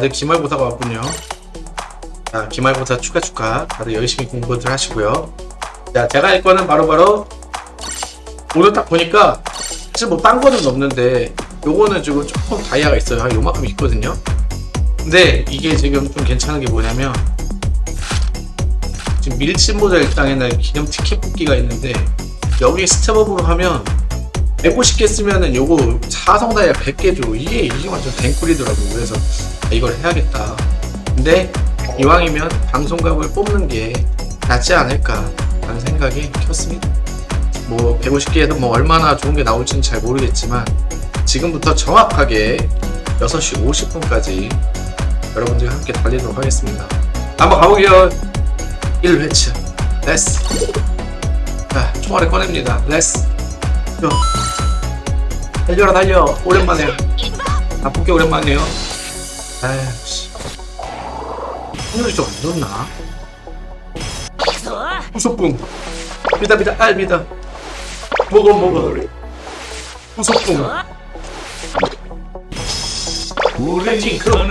다들 기말고사가 왔군요. 자, 기말고사 축하 축하. 다들 열심히 공부들 하시고요. 자, 제가 할 거는 바로바로 오늘 딱 보니까 사실 뭐 딴 거는 없는데 요거는 지금 조금 다이아가 있어요. 한 요만큼 있거든요. 근데 이게 지금 좀 괜찮은 게 뭐냐면 지금 밀집 모델 땅에는 기념 티켓 뽑기가 있는데 여기 스텝업으로 하면 150개 쓰면은 요거 사성 다이아 100개 줘. 이게 이게 완전 댕꿀이더라고. 그래서 아, 이걸 해야겠다. 근데 이왕이면 방송각을 뽑는 게 낫지 않을까 라는 생각이 켰습니다. 뭐 150개에도 뭐 얼마나 좋은 게 나올지는 잘 모르겠지만 지금부터 정확하게 6시 50분까지 여러분들과 함께 달리도록 하겠습니다. 한번 가보게요. 1회차 let's 자 총알을 꺼냅니다. let's go 달려라 달려. 오랜만에. 나쁜 게 오랜만이에요. 아이씨. 오늘이 좀 안 좋나? 후소풍 믿어 믿어. 알 믿어. 먹어 먹어 우리. 그럼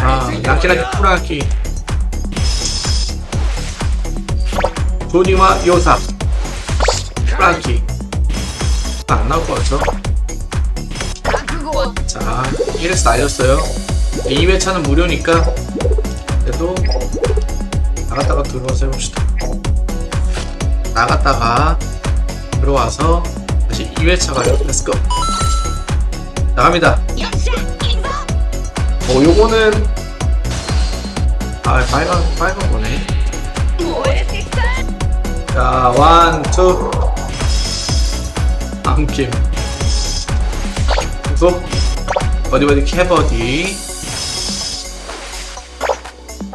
아 야키라키 쿠라키 조니와 요사. 프랑키 안 나올 것 같죠? 자 1에서 날렸어요. 2회차는 무료니까 그래도 나갔다가 들어와서 해봅시다. 나갔다가 들어와서 다시 2회차 가요 let's go 나갑니다. 어 요거는 아 빨간 빨간 거네. 자, 원, 투. 암킴. 계속. 어디 어디 캐버디.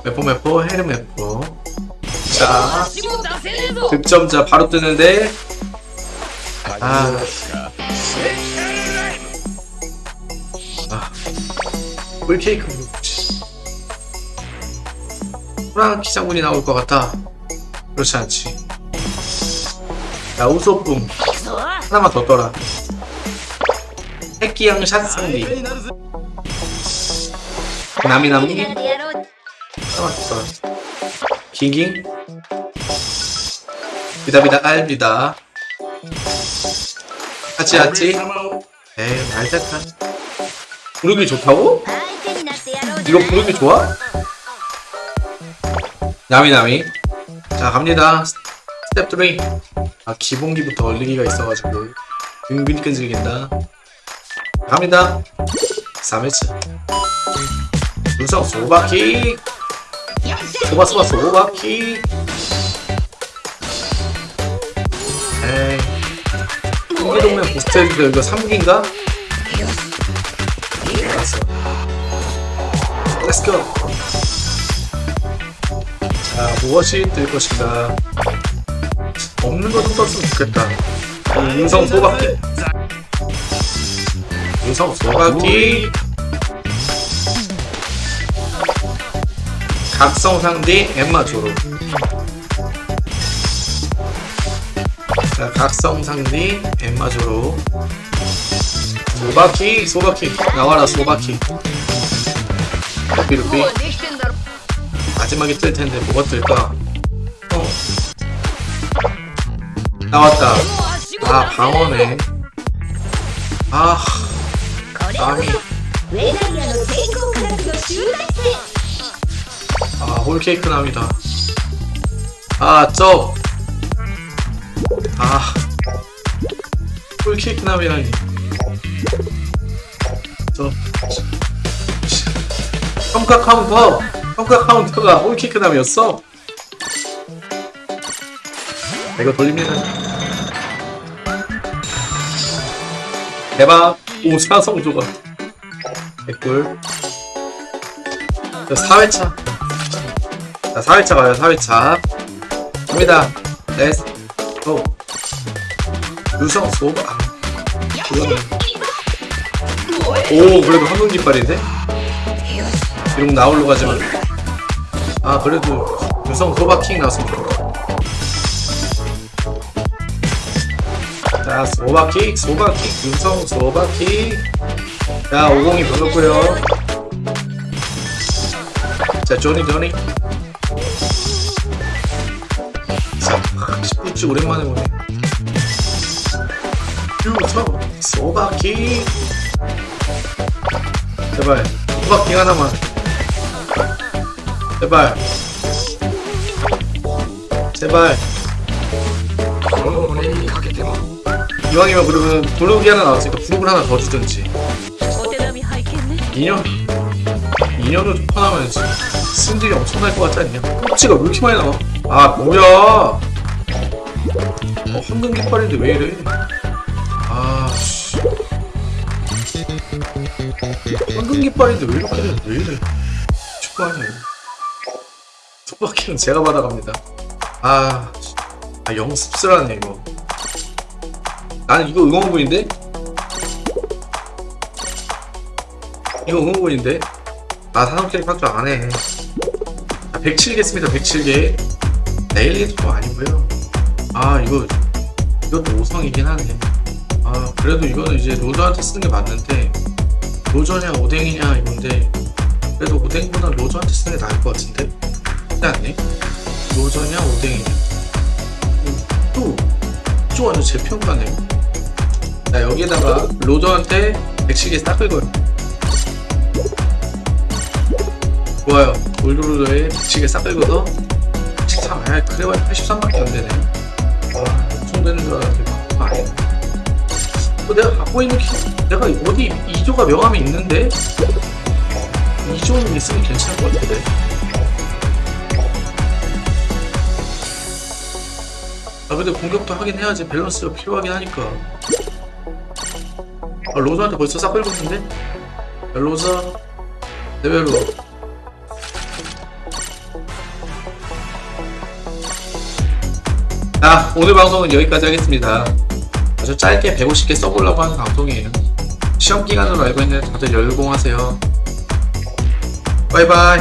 메포 메포 헤르 메포. 자, 득점자 바로 뜨는데. 아. 아. 꿀케이크 먹지. 프랑키 장군이 나올 것 같아. 그렇지 않지. 야, 우소쁨. 하나만 더 떠라. 새끼양 샷승리. 나미나미. 하나만 더 떠라. 킹킹. 비다비다 알비다. 같이 같이. 에이, 말대탄. 부르기 좋다고? 이거 부르기 좋아? 나미나미. 자, 갑니다. 스텝 3. 아 기본기부터 얼리기가 있어가지고 은근히 끈질긴다. 갑니다. 3회차 눈썹 소바키 소바 소바 소바키 에이. 홍기동면 보스트인데 이거 3기인가? 알았어. 렛츠고 자 무엇이 뜰 것인가 없는 거좀 떴으면 좋겠다. 음성 소박기 음성 소박기 각성 상대 엠마 조로. 자 각성 상대 엠마 조로. 소바키 소바키. 나와라 소바키. 루피 루피 마지막에 뜰 텐데 뭐가 뜰까 나왔다. 아 방어네. 아 감히 아 홀케이크 남이다. 아쩝아 아, 홀케이크 남이라니. 저 평가 카운터. 평가 카운터가 홀케이크 남이었어. 이거 돌립니다 대박. 오 사성 조각. 개꿀. 자 4회차. 자 4회차 가요 4회차. 갑니다. 렛츠 고 유성 소바. 오 그래도 한국 깃발인데? 비록 나올로 가지만. 아 그래도 유성 소바킹 나왔습니다 자 소바킥 소바킥. 윤성 소바킥. 자 오공이 불렀고요. 자 조니 조니. 스포츠 오랜만에 보네. 윤성 소바킥. 제발 소바킥 하나만. 제발. 제발. 이왕이면 그러면 돌로기 하나 나왔으니까 부록을 하나 더 주든지. 인형? 인형도 좀 퍼나면 승질이 엄청날 것 같지 않냐? 꼭지가 왜 이렇게 많이 나와? 아 뭐야? 어, 황금 깃발인데 왜 이래? 아씨. 황금 깃발인데 왜 이렇게 돼? 왜 이래? 축구 아니야 속박기는 제가 받아갑니다. 아, 아 영습스라네 이거. 나는 이거 응원군인데? 이거 응원군인데? 아 산업 캐릭 faktor 안 해. 아, 107개 씁니다. 107개. 내일리도 좀 아니고요. 아 이거 이것도 5성이긴 하네. 아 그래도 이거는 이제 로저한테 쓰는 게 맞는데 로저냐 오뎅이냐 이건데 그래도 오뎅보다 로저한테 쓰는 게 나을 것 같은데? 않니? 로저냐 오뎅이냐 또, 또 완전 제 평가네. 자 여기에다가 로저한테 107개 싹 긁어요. 좋아요. 올드로더에 107개 싹 긁어서 13, 아 그래 봐야 83밖에 안 되네. 와, 엄청 되는 줄 알았는데 아, 아니네. 어, 내가 갖고 있는 키, 내가 어디 2조가 명함이 있는데 2조는 있으면 괜찮을 것 같은데. 아 근데 공격도 하긴 해야지 밸런스가 필요하긴 하니까 아 로저한테 벌써 싹 긁고 있는데? 야, 로저 레벨로. 자 오늘 방송은 여기까지 하겠습니다. 아주 짧게 150개 써보려고 하는 방송이에요. 시험 기간으로 알고 있는데 다들 열공하세요. 바이바이